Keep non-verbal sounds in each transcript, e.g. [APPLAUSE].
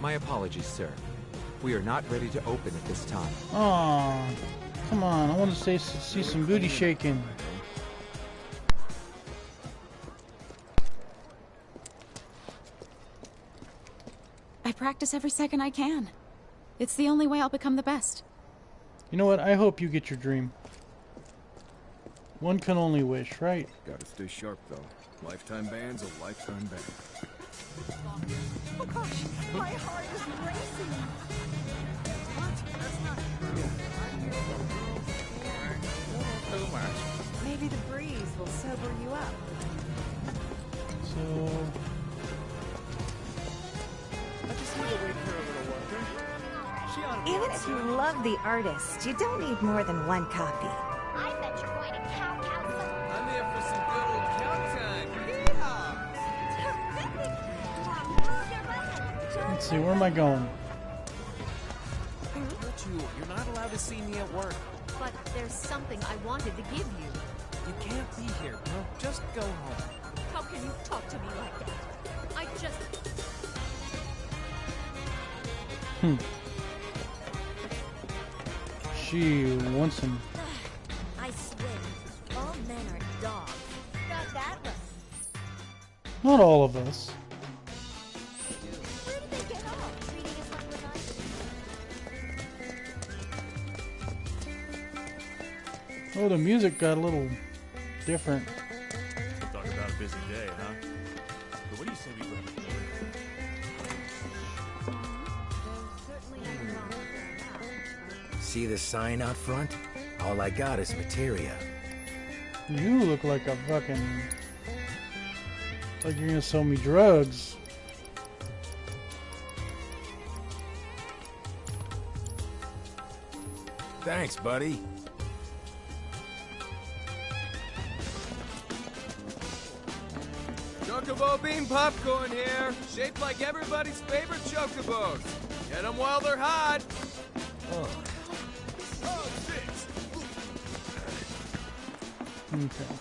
My apologies, sir. We are not ready to open at this time. Oh, come on. I want to say, see some booty shaking. I practice every second I can. It's the only way I'll become the best. You know what? I hope you get your dream. One can only wish, right? Gotta stay sharp, though. Lifetime ban's a lifetime ban. Gosh, my heart is racing. Too much. Maybe the breeze will sober you up. So, Even if you love the artist, you don't need more than one copy. See. Where am I going? I told you, you're not allowed to see me at work. But there's something I wanted to give you. You can't be here, bro. Just go home. How can you talk to me like that? I just... Hmm. She wants him. [SIGHS] I swear, all men are dogs. Not that one. Not all of us. Oh, the music got a little different. Talk about a busy day, huh? But what do you say we grab a beer? There's certainly nothing wrong with that. See the sign out front? All I got is materia. You look like a fucking. Like you're gonna sell me drugs. Thanks, buddy. Bean popcorn here, shaped like everybody's favorite chocobos. Get them while they're hot. Oh, Oh, shit. Okay.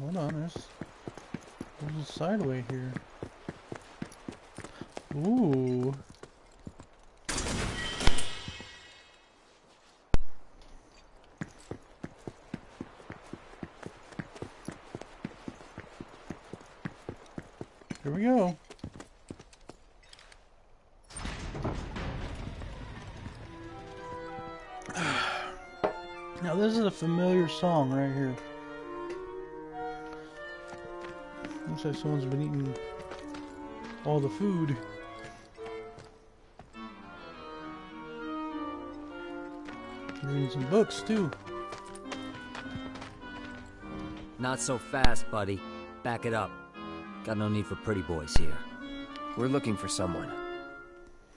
Hold on, there's, there's a sideway here. Ooh. Song right here. Looks like someone's been eating all the food. Reading some books too. Not so fast, buddy. Back it up. Got no need for pretty boys here. we're looking for someone.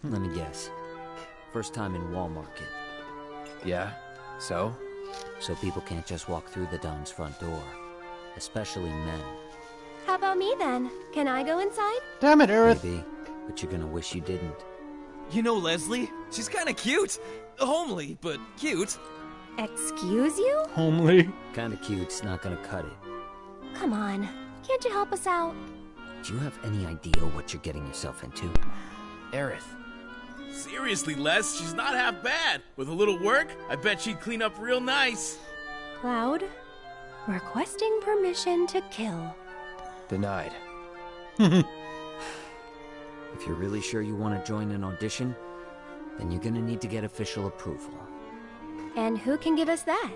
Let me guess. First time in Wall Market. Yeah? So? So people can't just walk through the Don's front door. Especially men. How about me then? Can I go inside? Damn it, Aerith! Maybe. But you're gonna wish you didn't. You know Leslie? She's kind of cute. Homely, but cute. Excuse you? Homely. Kinda cute's not gonna cut it. Come on. Can't you help us out? Do you have any idea what you're getting yourself into? Aerith. Seriously, Les, she's not half bad. With a little work, I bet she'd clean up real nice. Cloud, requesting permission to kill. Denied. [LAUGHS] If you're really sure you want to join an audition, then you're gonna need to get official approval. And who can give us that?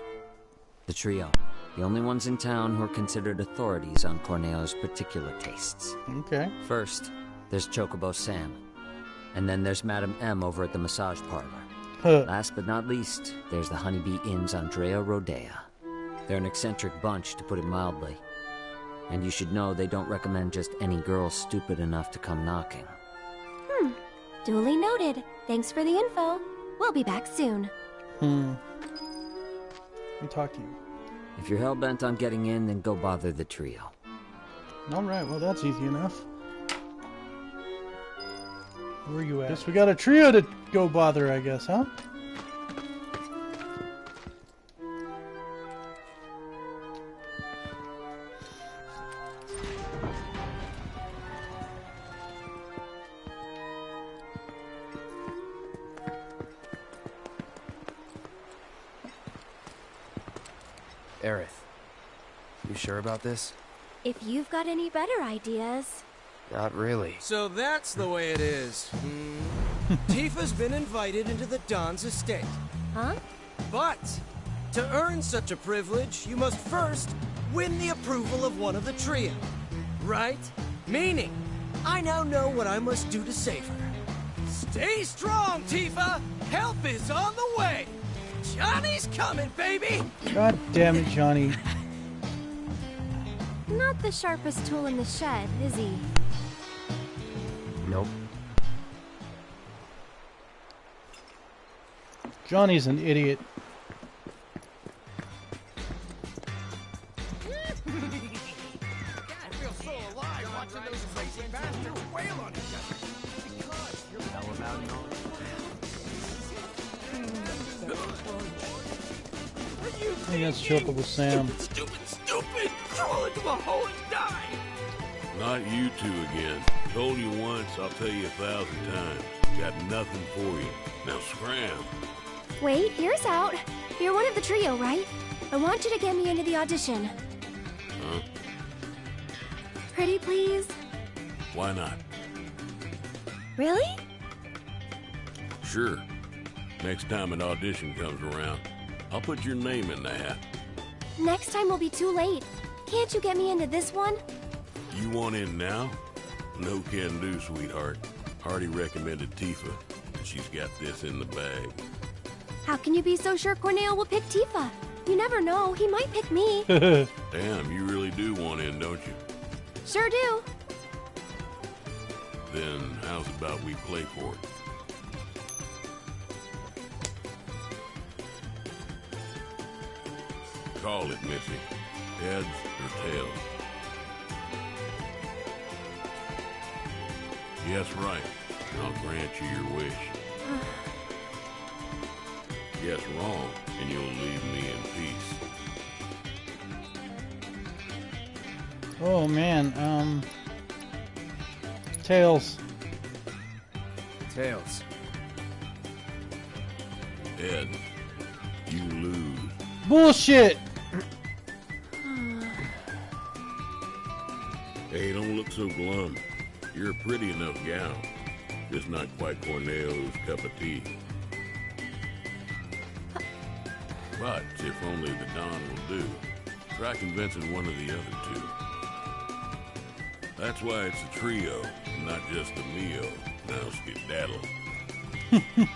The trio. The only ones in town who are considered authorities on Corneo's particular tastes. Okay. First, there's Chocobo Sam. And then there's Madam M over at the massage parlor. Huh. Last but not least, there's the Honeybee Inn's Andrea Rhodea. They're an eccentric bunch, to put it mildly. And you should know they don't recommend just any girl stupid enough to come knocking. Hmm. Duly noted. Thanks for the info. We'll be back soon. Hmm. Let me talk to you. If you're hell-bent on getting in, then go bother the trio. Alright, well that's easy enough. Where are you at? Guess we got a trio to go bother, I guess, huh? Aerith, you sure about this? If you've got any better ideas... Not really. So that's the way it is. Hmm. [LAUGHS] Tifa's been invited into the Don's estate. Huh? But to earn such a privilege, you must first win the approval of one of the trio. Right? Meaning, I now know what I must do to save her. Stay strong, Tifa! Help is on the way! Johnny's coming, baby! God damn it, Johnny. [LAUGHS] Not the sharpest tool in the shed, is he? Nope. Johnny's an idiot. I feel so alive watching those crazy bastards wail on each other. Because you're How about I think that's Chocobo Sam. Stupid, stupid! Crawl into a hole and die! Not you two again. Told you once, I'll tell you a thousand times. Got nothing for you. Now scram. Wait, ears out. You're one of the trio, right? I want you to get me into the audition. Huh? Pretty please? Why not? Really? Sure. Next time an audition comes around, I'll put your name in the hat. Next time will be too late. Can't you get me into this one? You want in now? No can do, sweetheart. Hardy recommended Tifa, and she's got this in the bag. How can you be so sure Corneo will pick Tifa? You never know, he might pick me. [LAUGHS] Damn, you really do want in, don't you? sure do. Then how's about we play for it? Call it, Missy. Heads or tails? Yes, right. I'll grant you your wish. yes, wrong, and you'll leave me in peace. Oh man, um. Tails. Tails. Ed, you lose. Bullshit! Hey, don't look so glum. You're a pretty enough gal. Just not quite Corneo's cup of tea. But if only the Don will do, try convincing one of the other two. That's why it's a trio, not just a meal. Now skedaddle. [LAUGHS]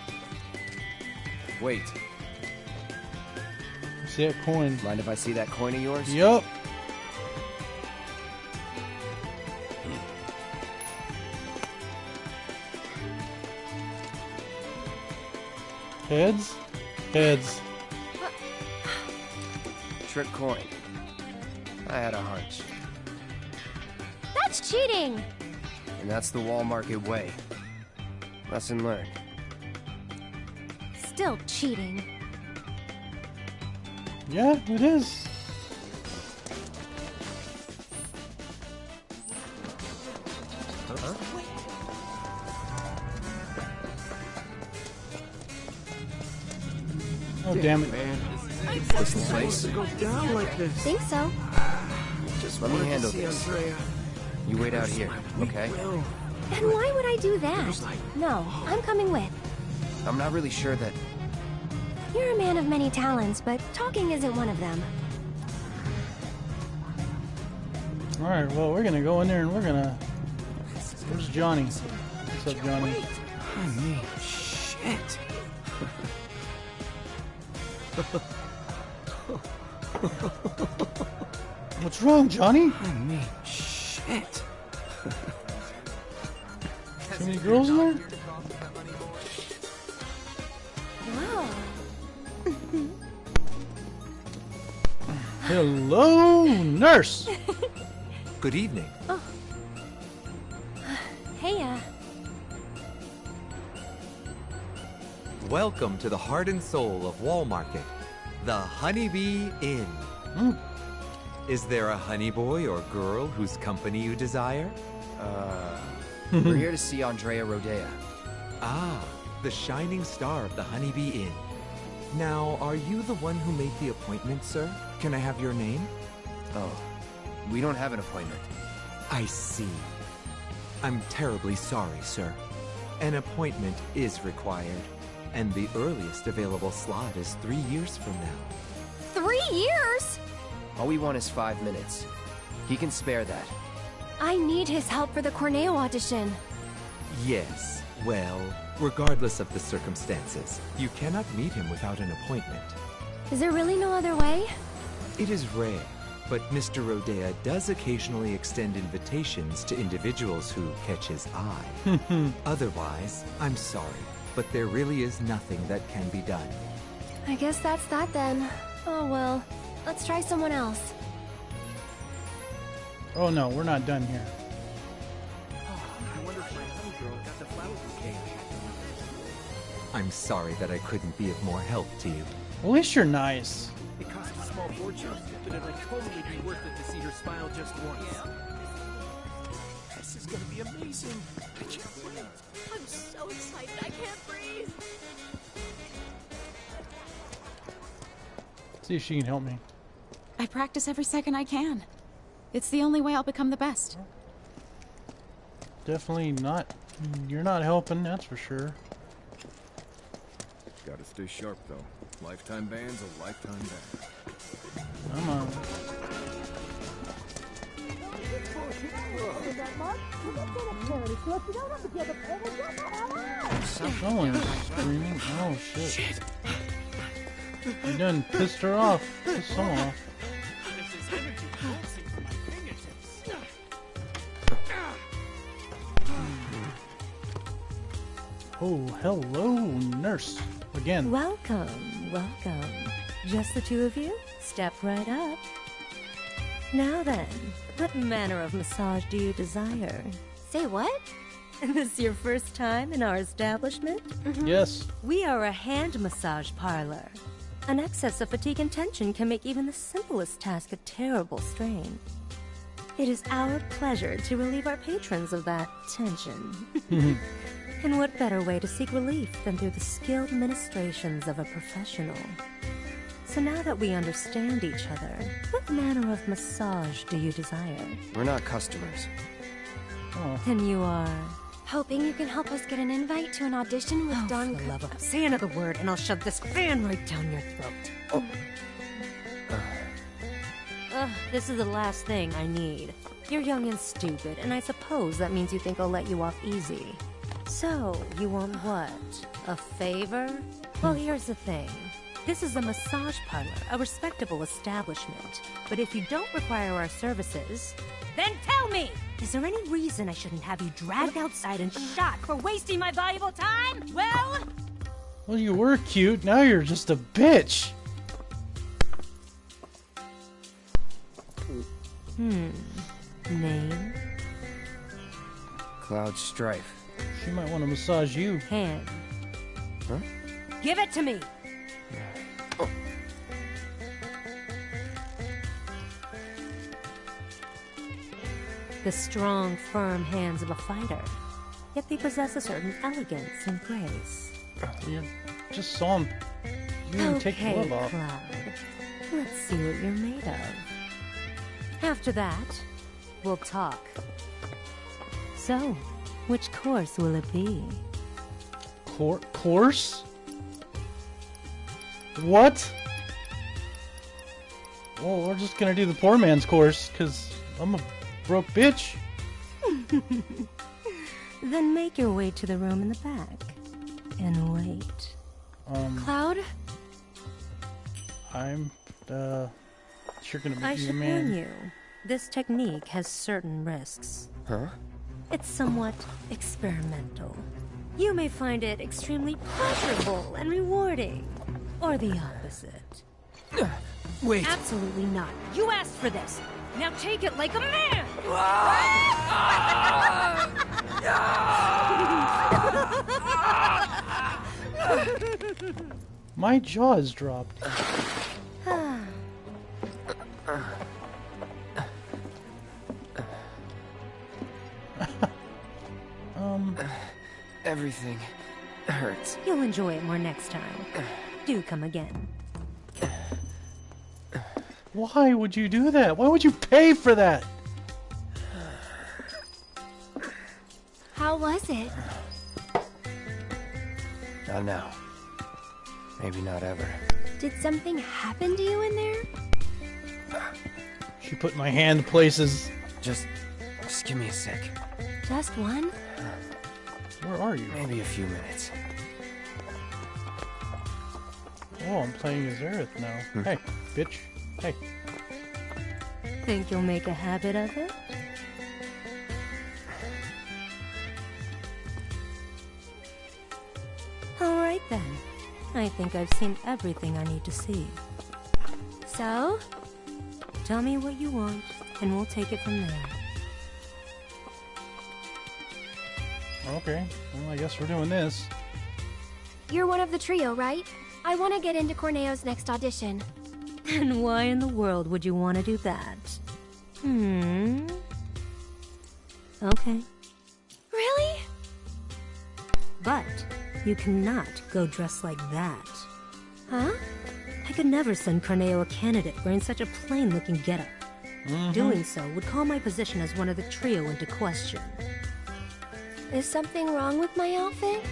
Wait, See that coin? mind if I see that coin of yours? Yup. Heads? Heads. Trick coin. I had a hunch. That's cheating! And that's the wall market way. Lesson learned. Still cheating. Yeah, it is. Oh, damn it. Man. This place? Think so. Just let me handle this. You wait out here, okay? And why would I do that? No, I'm coming with. I'm not really sure that. You're a man of many talents, but talking isn't one of them. Alright, well, we're gonna go in there and we're gonna. Where's Johnny? What's up, Johnny? I mean, shit. [LAUGHS] What's wrong, Johnny? I mean, shit. Too many girls in there? Wow. Hello, nurse! Good evening. Hey, Welcome to the heart and soul of Wall Market, the Honeybee Inn. Mm. Is there a honey boy or girl whose company you desire? Uh. we're here to see Andrea Rhodea. Ah, the shining star of the Honeybee Inn. Now, are you the one who made the appointment, sir? Can I have your name? Oh, we don't have an appointment. I see. I'm terribly sorry, sir. An appointment is required, and the earliest available slot is three years from now. Three years? All we want is five minutes. He can spare that. I need his help for the Corneo audition. Yes, well, regardless of the circumstances, you cannot meet him without an appointment. Is there really no other way? It is rare, but Mr. Rhodea does occasionally extend invitations to individuals who catch his eye. [LAUGHS] Otherwise, I'm sorry, but there really is nothing that can be done. I guess that's that then. Oh well. Let's try someone else. Oh no, we're not done here. I'm sorry that I couldn't be of more help to you. At least you're nice. It cost a small fortune, but it'll totally be worth it to see her smile just once. This is gonna be amazing. I can't wait. I'm so excited, I can't breathe. See if she can help me. I practice every second I can. It's the only way I'll become the best. Definitely not. You're not helping, that's for sure. Gotta stay sharp, though. Lifetime ban's a lifetime ban. Come on. Someone's screaming. Oh shit. You done pissed her off. Pissed someone off. Oh, hello, nurse. Again. Welcome, welcome. Just the two of you? Step right up. Now then, what manner of massage do you desire? Say what? Is [LAUGHS] this your first time in our establishment? Mm-hmm. Yes. We are a hand massage parlor. An excess of fatigue and tension can make even the simplest task a terrible strain. It is our pleasure to relieve our patrons of that tension. [LAUGHS] and what better way to seek relief than through the skilled ministrations of a professional? So now that we understand each other, what manner of massage do you desire? We're not customers. Oh. Then you are. Hoping you can help us get an invite to an audition with Oh, Don. for the love of say another word, and I'll shove this fan right down your throat. Oh. Ugh, this is the last thing I need. You're young and stupid, and I suppose that means you think I'll let you off easy. So, you want what? A favor? Well, hmm. here's the thing. This is a massage parlor, a respectable establishment. But if you don't require our services, then tell me! Is there any reason I shouldn't have you dragged outside and shot for wasting my valuable time? Well, Well, you were cute. Now you're just a bitch. hmm. Name? Cloud Strife. She might want to massage you. Hand. Huh? Give it to me! The strong, firm hands of a fighter. Yet they possess a certain elegance and grace. Uh, you just saw him. You didn't take the okay, glove off. Cloud. Let's see what you're made of. After that, we'll talk. So, which course will it be? Cour course? What? Well, we're just gonna do the poor man's course, because I'm a broke bitch. [LAUGHS] Then make your way to the room in the back. And wait. Um, Cloud? I'm, uh, sure gonna I make you a should man. warn you. This technique has certain risks. Huh? It's somewhat experimental. You may find it extremely pleasurable and rewarding. Or the opposite. Wait. Absolutely not. You asked for this. Now take it like a man! [LAUGHS] My jaw is dropped. [SIGHS] um, Everything hurts. You'll enjoy it more next time. Do come again. Why would you do that? Why would you pay for that? Was it? Not now. Maybe not ever. Did something happen to you in there? She put my hand places. Just, just give me a sec. Just one? Where are you? Maybe a few minutes. Oh, I'm playing as Aerith now. Hmm. Hey, bitch. Hey. Think you'll make a habit of it? I think I've seen everything I need to see. So? Tell me what you want, and we'll take it from there. Okay. Well, I guess we're doing this. You're one of the trio, right? I want to get into Corneo's next audition. [LAUGHS] And why in the world would you want to do that? Hmm. Okay. You cannot go dressed like that. Huh? I could never send Corneo a candidate wearing such a plain looking getup. Mhm. Doing so would call my position as one of the trio into question. Is something wrong with my outfit?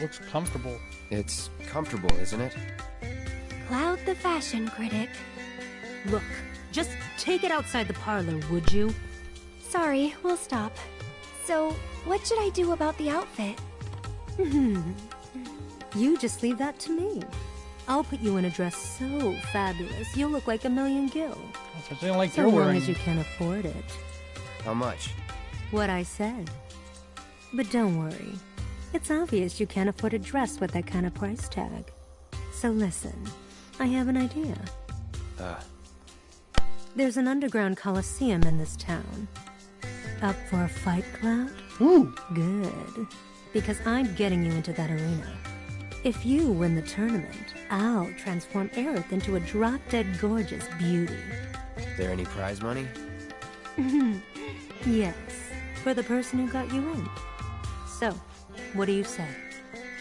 Looks comfortable. It's comfortable, isn't it? Cloud the fashion critic. Look, just take it outside the parlor, would you? Sorry, we'll stop. So, what should I do about the outfit? Hmm. [LAUGHS] you just leave that to me. I'll put you in a dress so fabulous, you'll look like a million gil. Something like so you're long wearing. as you can afford it. How much? What I said. But don't worry. It's obvious you can't afford a dress with that kind of price tag. So listen, I have an idea. Uh, There's an underground coliseum in this town. Up for a fight, Cloud? Ooh. Good. Because I'm getting you into that arena. If you win the tournament, I'll transform Aerith into a drop-dead gorgeous beauty. Is there any prize money? [LAUGHS] yes, for the person who got you in. So, what do you say?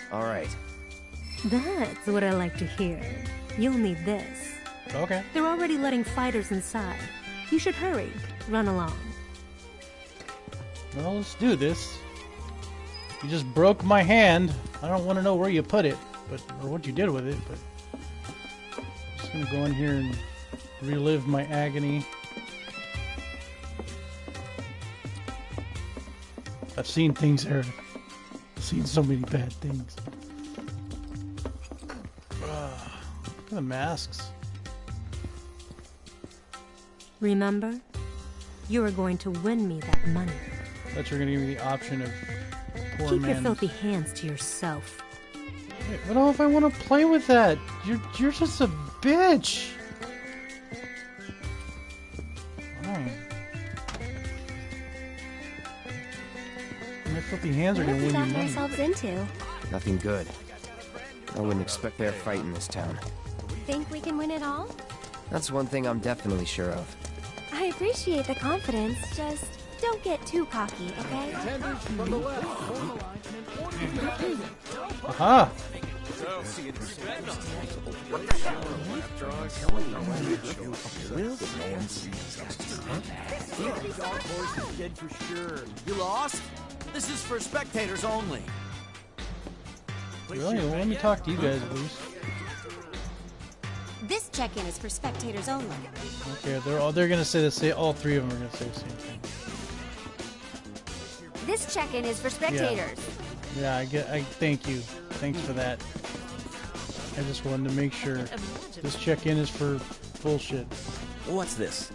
All right. That's what I like to hear. You'll need this. Okay. They're already letting fighters inside. You should hurry. Run along. Well, let's do this. You just broke my hand. I don't want to know where you put it, but or what you did with it, but I'm just gonna go in here and relive my agony. I've seen things, Aerith. I've seen so many bad things. Look at the masks. Remember? You are going to win me that money. That you're gonna give me the option of poor Keep your filthy hands to yourself. Hey, But oh, if I want to play with that, you're you're just a bitch. Fine. My filthy hands are gonna have we win you gotten money. ourselves into? Nothing good. I wouldn't expect fair fight in this town. Think we can win it all? That's one thing I'm definitely sure of. I appreciate the confidence, just don't get too cocky, okay? From the left, form a line, and then Aha! Dark horse is dead for sure. You lost? This is for spectators only. Really? Well, let me talk to you guys at least. This check-in is for spectators only. Okay, they're all they're gonna say the same. All three of them are gonna say the same thing. This check-in is for spectators. Yeah, I get. I thank you. Thanks for that. I just wanted to make sure this check-in is for bullshit. What's this?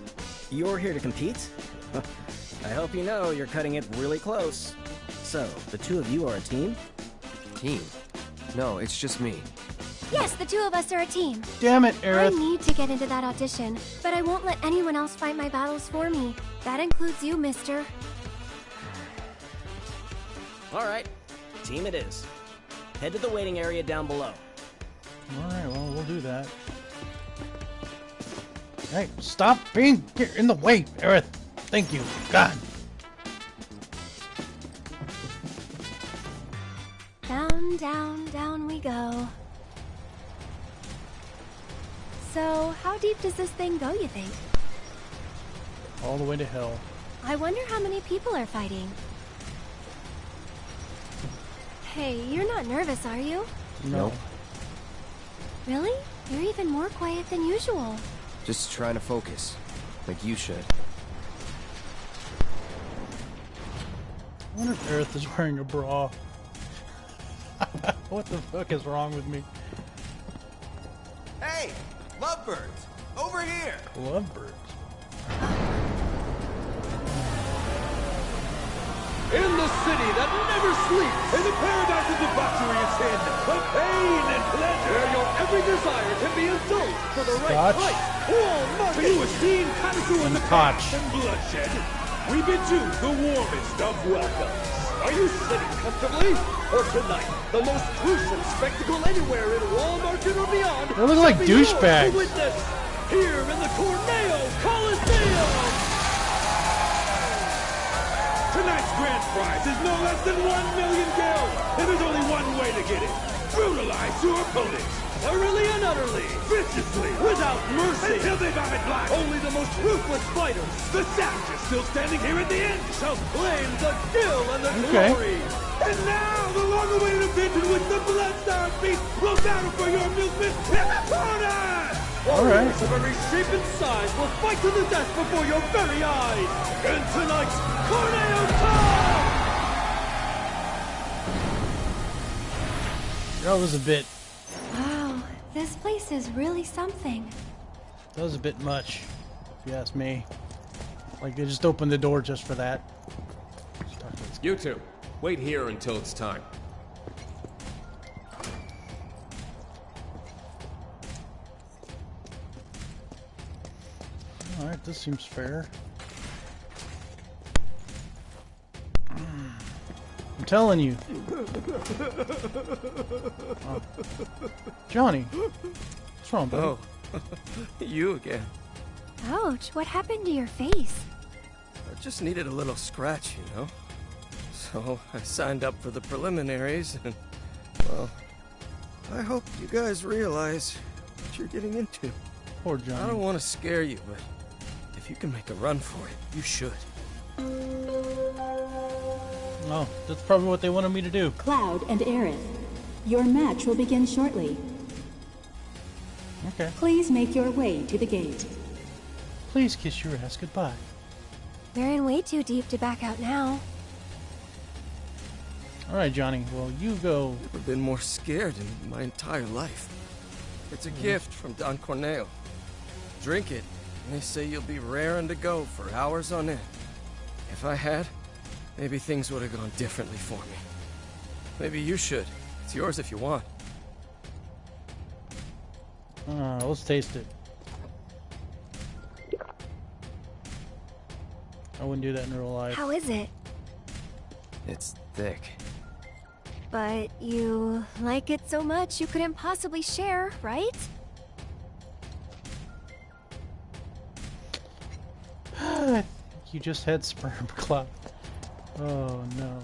You're here to compete? [LAUGHS] I hope you know you're cutting it really close. So, the two of you are a team? Team? No, it's just me. Yes, the two of us are a team. Damn it, Aerith! I need to get into that audition, but I won't let anyone else fight my battles for me. That includes you, mister. Alright, team it is. Head to the waiting area down below. All right, well, we'll do that. Hey, stop being here in the way, Aerith. Thank you. God. Down, down, down we go. So, how deep does this thing go, you think? All the way to hell. I wonder how many people are fighting. Hey, you're not nervous, are you? No. Really? You're even more quiet than usual. Just trying to focus. Like you should. I wonder if Aerith is wearing a bra. [LAUGHS] what the fuck is wrong with me? Hey, lovebirds, over here. Lovebirds. In the city that never sleeps, in the paradise of debauchery and sin, the pain and pleasure, where your every desire can be indulged for the right Scotch. price. All money. To seen Kanaku in the Scotch. and bloodshed, we bid you the warmest of welcomes. Are you sitting comfortably? Or tonight, the most gruesome spectacle anywhere in Wall Market or beyond They look like douchebags. here in the Corneo Coliseum! Tonight's grand prize is no less than one million gil, and there's only one way to get it. Brutalize your opponents, utterly and utterly, viciously, without mercy, until they vomit black. Only the most ruthless fighters, the savages still standing here at the end, shall claim the gil and the Okay. glory. And now, the long-awaited event in which the Bloodstone Beast will battle for your amusement corner! All right. Warriors of every shape and size will fight to the death before your very eyes! In tonight's Corneo Cup! That was a bit. Wow, this place is really something. That was a bit much, if you ask me. Like they just opened the door just for that. You two, wait here until it's time. This seems fair. I'm telling you, Oh. Johnny. What's wrong, buddy? Oh, [LAUGHS] you again. Ouch, what happened to your face? I just needed a little scratch, you know? So I signed up for the preliminaries, and, well, I hope you guys realize what you're getting into. Poor Johnny. I don't want to scare you, but if you can make a run for it, you should. Oh, that's probably what they wanted me to do. Cloud and Aerith, your match will begin shortly. Okay. Please make your way to the gate. Please kiss your ass goodbye. We're in way too deep to back out now. All right, Johnny. Well, you go. Never been more scared in my entire life. It's a mm. gift from Don Corneo. Drink it, and they say you'll be raring to go for hours on end. If I had, maybe things would have gone differently for me. Maybe you should. It's yours if you want. Uh, let's taste it. I wouldn't do that in real life. How is it? It's thick. But you like it so much you couldn't possibly share, right? You just had sperm [LAUGHS] cloud. Oh no.